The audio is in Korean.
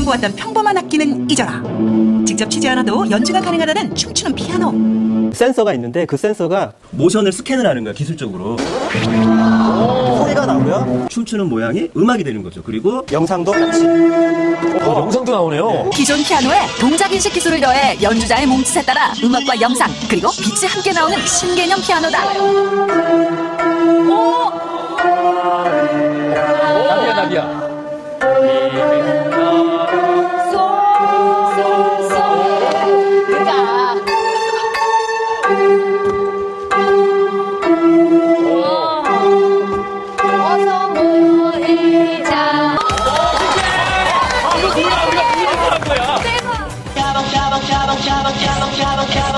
그동안 보았던 평범한 악기는 잊어라. 직접 치지 않아도 연주가 가능하다는 춤추는 피아노. 센서가 있는데 그 센서가 모션을 스캔을 하는 거야 기술적으로. 소리가 나고요. 춤추는 모양이 음악이 되는 거죠. 그리고 영상도 같이. 어, 영상도 나오네요. 기존 피아노에 동작 인식 기술을 더해 연주자의 몸짓에 따라 음악과 영상 그리고 빛이 함께 나오는 신개념 피아노다. 오! 나비야 나비야. Cabo, Cabo, Cabo, Cabo, Cabo.